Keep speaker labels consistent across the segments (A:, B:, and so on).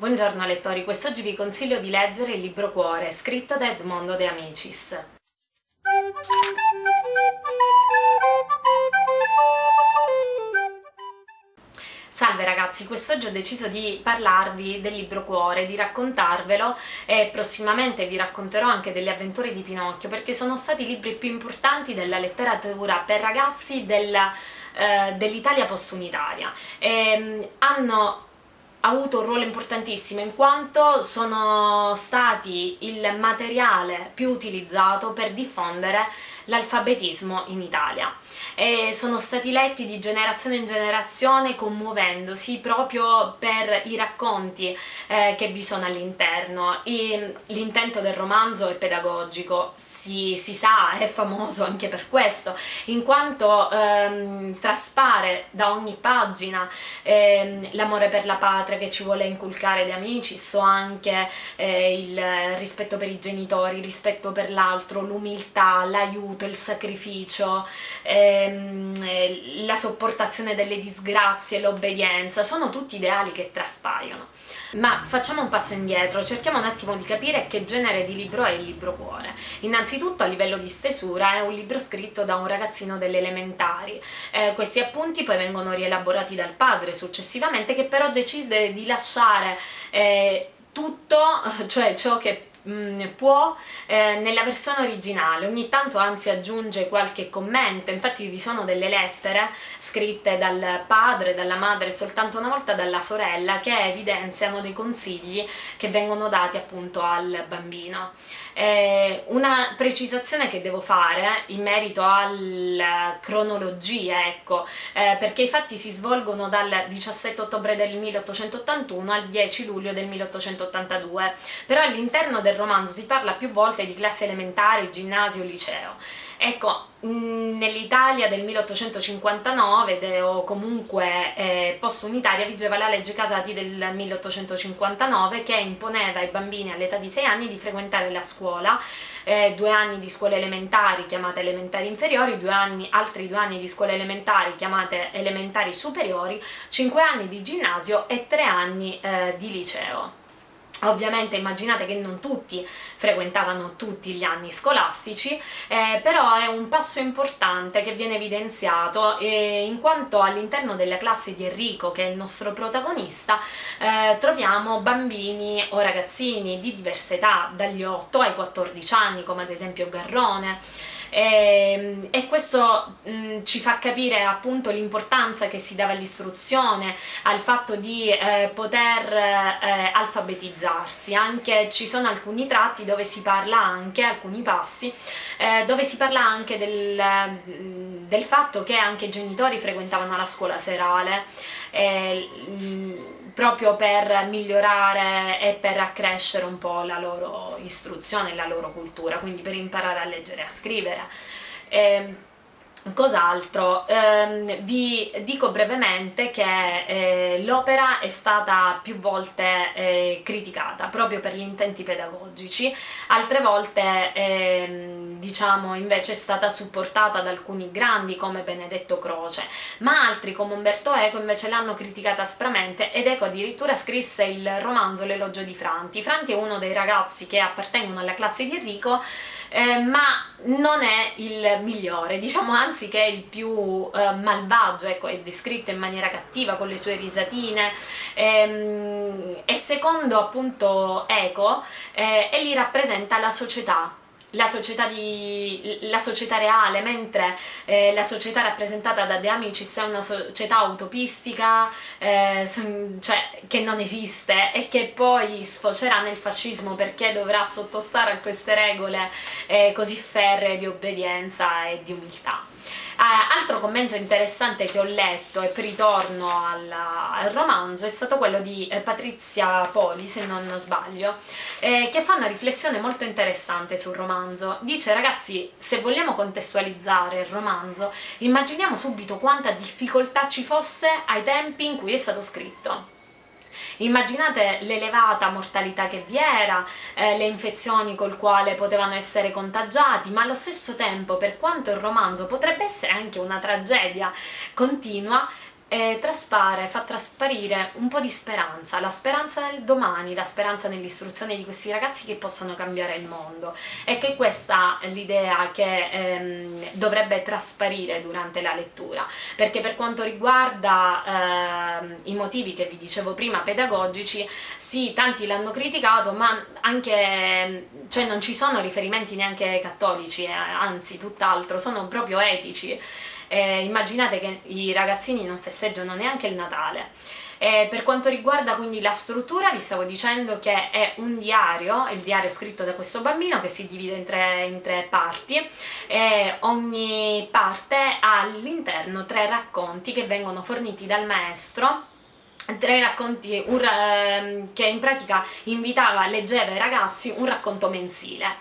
A: Buongiorno lettori, quest'oggi vi consiglio di leggere il libro Cuore, scritto da Edmondo De Amicis. Salve ragazzi, quest'oggi ho deciso di parlarvi del libro Cuore, di raccontarvelo e prossimamente vi racconterò anche delle avventure di Pinocchio perché sono stati i libri più importanti della letteratura per ragazzi dell'Italia eh, dell post-unitaria. Hanno avuto un ruolo importantissimo in quanto sono stati il materiale più utilizzato per diffondere l'alfabetismo in Italia. E sono stati letti di generazione in generazione commuovendosi proprio per i racconti eh, che vi sono all'interno. L'intento del romanzo è pedagogico si, si, sa, è famoso anche per questo in quanto ehm, traspare da ogni pagina ehm, l'amore per la patria che ci vuole inculcare De Amicis o anche eh, il rispetto per i genitori, il rispetto per l'altro, l'umiltà, l'aiuto, il sacrificio eh, ehm, la sopportazione delle disgrazie, l'obbedienza, sono tutti ideali che traspaiono. Ma facciamo un passo indietro, cerchiamo un attimo di capire che genere di libro è il libro cuore. Innanzitutto a livello di stesura è un libro scritto da un ragazzino delle elementari. Eh, questi appunti poi vengono rielaborati dal padre successivamente che però decide di lasciare eh, tutto, cioè ciò che Mm, può eh, nella versione originale, ogni tanto anzi aggiunge qualche commento, infatti vi sono delle lettere scritte dal padre, dalla madre soltanto una volta dalla sorella che evidenziano dei consigli che vengono dati appunto al bambino. Eh, una precisazione che devo fare in merito alla cronologia, ecco, eh, perché i fatti si svolgono dal 17 ottobre del 1881 al 10 luglio del 1882, però all'interno del romanzo si parla più volte di classi elementari, ginnasio, liceo. Ecco, nell'Italia del 1859 o comunque eh, post-unitaria vigeva la legge Casati del 1859 che imponeva ai bambini all'età di 6 anni di frequentare la scuola, eh, due anni di scuole elementari chiamate elementari inferiori, due anni, altri due anni di scuole elementari chiamate elementari superiori, cinque anni di ginnasio e tre anni eh, di liceo. Ovviamente immaginate che non tutti frequentavano tutti gli anni scolastici, eh, però è un passo importante che viene evidenziato eh, in quanto all'interno della classe di Enrico, che è il nostro protagonista, eh, troviamo bambini o ragazzini di diverse età, dagli 8 ai 14 anni, come ad esempio Garrone, e, ehm, e questo mh, mm, ci fa capire appunto l'importanza che si dava all'istruzione, al fatto di eh, poter eh, alfabetizzarsi, anche ci sono alcuni tratti dove si parla anche, alcuni passi, eh, dove si parla anche del, mm, del, fatto che anche i genitori frequentavano la scuola serale, eh, proprio per migliorare e per accrescere un po' la loro istruzione, la loro cultura, quindi per imparare a leggere e a scrivere. Eh, Cos'altro? Eh, vi dico brevemente che eh, l'opera è stata più volte eh, criticata proprio per gli intenti pedagogici, altre volte ehm, diciamo invece è stata supportata da alcuni grandi come Benedetto Croce, ma altri come Umberto Eco invece l'hanno criticata aspramente ed Eco addirittura scrisse il romanzo L'elogio di Franti. Franti è uno dei ragazzi che appartengono alla classe di Enrico eh, ma non è il migliore, diciamo anzi che è il più eh, malvagio, ecco, è descritto in maniera cattiva con le sue risatine. Ehm, e secondo appunto Eco eh, egli rappresenta la società la società, di, la società, reale, mentre eh, la società rappresentata da De Amicis è una società utopistica, eh, son, cioè che non esiste e che poi sfocerà nel fascismo perché dovrà sottostare a queste regole eh, così ferree di obbedienza e di umiltà. Eh, altro commento interessante che ho letto e poi ritorno alla, al romanzo è stato quello di eh, Patrizia Poli, se non sbaglio, eh, che fa una riflessione molto interessante sul romanzo. Dice ragazzi, se vogliamo contestualizzare il romanzo, immaginiamo subito quanta difficoltà ci fosse ai tempi in cui è stato scritto Immaginate l'elevata mortalità che vi era, eh, le infezioni col quale potevano essere contagiati, ma allo stesso tempo, per quanto il romanzo potrebbe essere anche una tragedia continua, eh, traspare, fa trasparire un po' di speranza, la speranza nel domani, la speranza nell'istruzione di questi ragazzi che possono cambiare il mondo. E che questa è l'idea che ehm, dovrebbe trasparire durante la lettura, perché per quanto riguarda ehm, i motivi che vi dicevo prima pedagogici, sì, tanti l'hanno criticato, ma anche, cioè non ci sono riferimenti neanche cattolici, eh, anzi tutt'altro, sono proprio etici eh, immaginate che i ragazzini non festeggiano neanche il Natale. Eh, per quanto riguarda quindi la struttura, vi stavo dicendo che è un diario, il diario scritto da questo bambino che si divide in tre, in tre parti. E ogni parte ha all'interno tre racconti che vengono forniti dal maestro. Tre racconti un, eh, che in pratica invitava, leggeva ai ragazzi un racconto mensile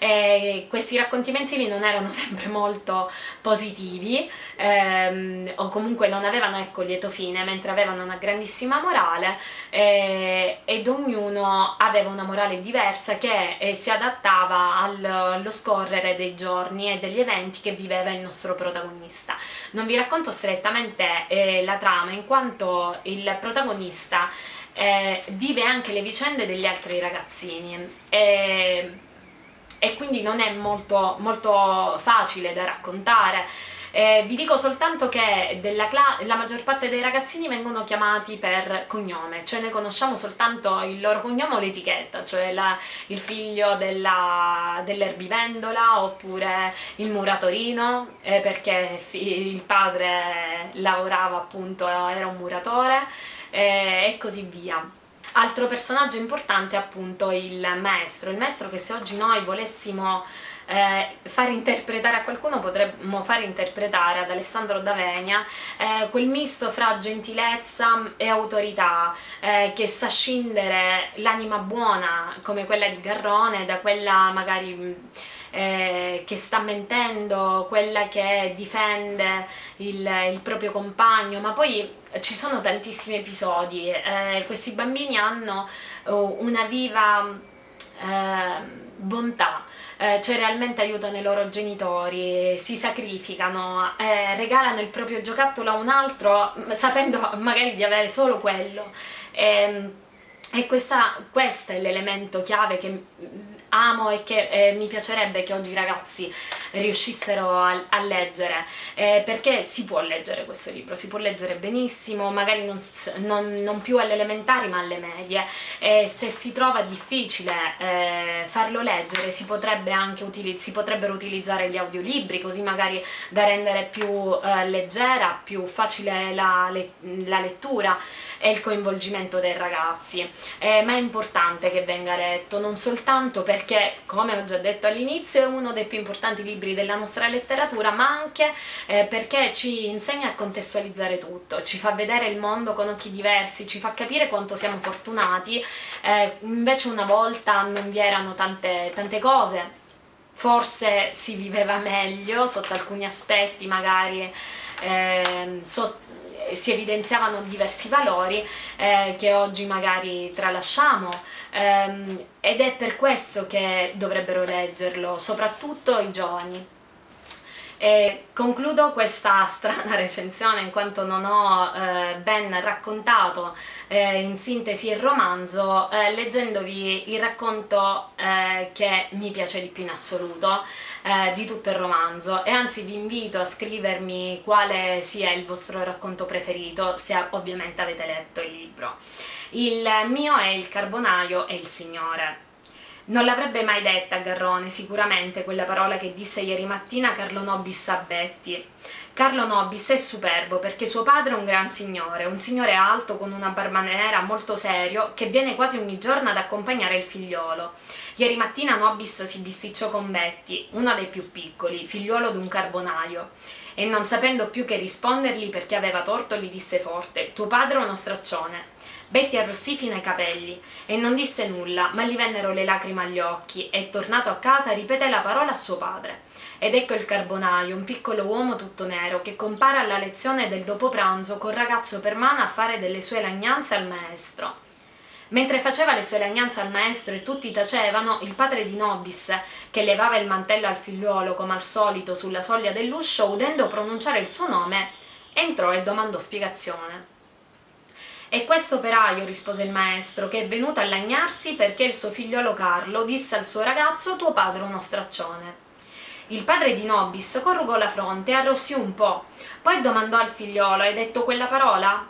A: e questi racconti mensili non erano sempre molto positivi ehm, o comunque non avevano ecco lieto fine mentre avevano una grandissima morale eh, ed ognuno aveva una morale diversa che eh, si adattava al, allo scorrere dei giorni e degli eventi che viveva il nostro protagonista. Non vi racconto strettamente eh, la trama in quanto il protagonista eh, vive anche le vicende degli altri ragazzini e e quindi non è molto, molto facile da raccontare. Eh, vi dico soltanto che la maggior parte dei ragazzini vengono chiamati per cognome, cioè ne conosciamo soltanto il loro cognome o l'etichetta, cioè la, il figlio dell'erbivendola dell oppure il muratorino, eh, perché il padre lavorava appunto, era un muratore eh, e così via. Altro personaggio importante è appunto il maestro, il maestro che se oggi noi volessimo eh, far interpretare a qualcuno potremmo far interpretare ad Alessandro D'Avenia eh, quel misto fra gentilezza e autorità eh, che sa scindere l'anima buona come quella di Garrone da quella magari eh, che sta mentendo, quella che difende il, il, proprio compagno, ma poi ci sono tantissimi episodi, eh, questi bambini hanno oh, una viva eh, bontà, eh, cioè realmente aiutano i loro genitori, si sacrificano, eh, regalano il proprio giocattolo a un altro sapendo magari di avere solo quello. E, questa, questo è l'elemento chiave che amo e che eh, mi piacerebbe che oggi i ragazzi riuscissero a, a leggere. Eh, perché si può leggere questo libro, si può leggere benissimo, magari non, non, non più alle elementari ma alle medie. E se si trova difficile eh, farlo leggere si, potrebbe si potrebbero utilizzare gli audiolibri così magari da rendere più eh, leggera, più facile la, le, la, lettura e il coinvolgimento dei ragazzi. Eh, ma è importante che venga letto non soltanto per perché, come ho già detto all'inizio, è uno dei più importanti libri della nostra letteratura, ma anche eh, perché ci insegna a contestualizzare tutto, ci fa vedere il mondo con occhi diversi, ci fa capire quanto siamo fortunati, eh, invece una volta non vi erano tante, tante cose, forse si viveva meglio sotto alcuni aspetti, magari eh, sotto si evidenziavano diversi valori eh, che oggi magari tralasciamo ehm, ed è per questo che dovrebbero leggerlo, soprattutto i giovani. E concludo questa strana recensione in quanto non ho eh, ben raccontato eh, in sintesi il romanzo eh, leggendovi il racconto eh, che mi piace di più in assoluto eh, di tutto il romanzo e anzi vi invito a scrivermi quale sia il vostro racconto preferito se ovviamente avete letto il libro. Il mio è Il carbonaio e il signore non l'avrebbe mai detta Garrone, sicuramente, quella parola che disse ieri mattina Carlo Nobis a Betty. Carlo Nobis è superbo perché suo padre è un gran signore, un signore alto con una barba nera molto serio che viene quasi ogni giorno ad accompagnare il figliolo. Ieri mattina Nobis si bisticciò con Betty, uno dei più piccoli, figliuolo d'un carbonaio, e non sapendo più che rispondergli perché aveva torto gli disse forte «Tuo padre è uno straccione». Betty arrossì fino ai capelli e non disse nulla, ma gli vennero le lacrime agli occhi e, tornato a casa, ripeté la parola a suo padre. Ed ecco il carbonaio, un piccolo uomo tutto nero, che compare alla lezione del dopopranzo col ragazzo per mano a fare delle sue lagnanze al maestro. Mentre faceva le sue lagnanze al maestro e tutti tacevano, il padre di Nobis, che levava il mantello al figliuolo come al solito sulla soglia dell'uscio, udendo pronunciare il suo nome, Entrò e domandò spiegazione. E questo operaio, rispose il maestro, che è venuto a lagnarsi perché il suo figliolo Carlo disse al suo ragazzo tuo padre è uno straccione. Il padre di Nobis corrugò la fronte e arrossì un po', poi domandò al figliolo hai detto quella parola?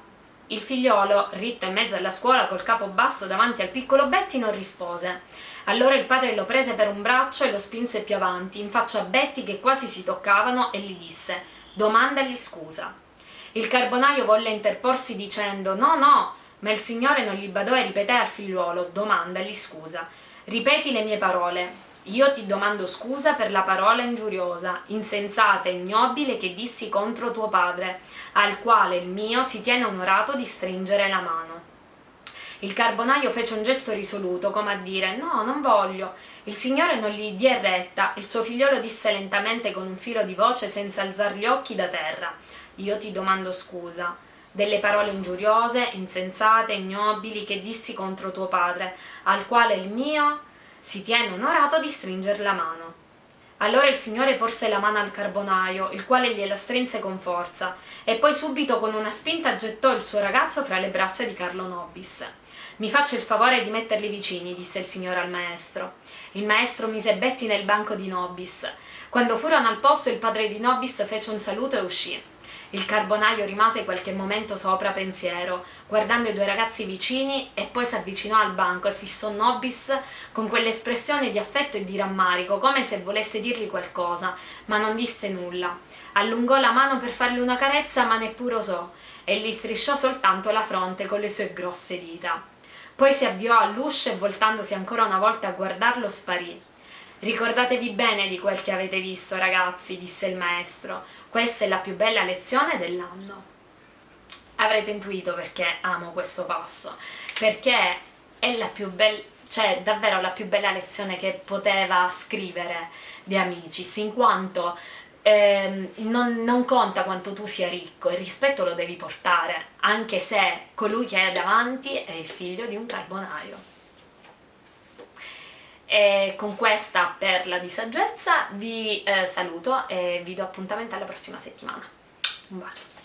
A: Il figliolo, ritto in mezzo alla scuola col capo basso davanti al piccolo Betty, non rispose. Allora il padre lo prese per un braccio e lo spinse più avanti, in faccia a Betty che quasi si toccavano, e gli disse «Domandagli scusa». Il carbonaio volle interporsi dicendo «No, no», ma il signore non gli badò e ripeté al figliuolo «Domandagli scusa». «Ripeti le mie parole. Io ti domando scusa per la parola ingiuriosa, insensata e ignobile che dissi contro tuo padre, al quale il mio si tiene onorato di stringere la mano. Il carbonaio fece un gesto risoluto, come a dire «No, non voglio». Il signore non gli diè retta, il suo figliolo disse lentamente con un filo di voce senza alzar gli occhi da terra «Io ti domando scusa» delle parole ingiuriose, insensate, ignobili che dissi contro tuo padre, al quale il mio si tiene onorato di stringer la mano. Allora il signore porse la mano al carbonaio, il quale gliela strinse con forza, e poi subito con una spinta gettò il suo ragazzo fra le braccia di Carlo Nobis. Mi faccia il favore di metterli vicini, disse il signore al maestro. Il maestro mise Betty nel banco di Nobis. Quando furono al posto il padre di Nobis fece un saluto e uscì. Il carbonaio rimase qualche momento sopra pensiero, guardando i due ragazzi vicini e poi si avvicinò al banco e fissò Nobis con quell'espressione di affetto e di rammarico, come se volesse dirgli qualcosa, ma non disse nulla. Allungò la mano per fargli una carezza, ma neppure osò, e gli strisciò soltanto la fronte con le sue grosse dita. Poi si avviò all'uscio e voltandosi ancora una volta a guardarlo sparì. Ricordatevi bene di quel che avete visto, ragazzi, disse il maestro. Questa è la più bella lezione dell'anno. Avrete intuito perché amo questo passo, perché è la più bella cioè davvero la più bella lezione che poteva scrivere di Amicis, in quanto eh, non, non, conta quanto tu sia ricco, il rispetto lo devi portare, anche se colui che hai davanti è il figlio di un carbonario. E con questa perla di saggezza vi eh, saluto e vi do appuntamento alla prossima settimana. Un bacio!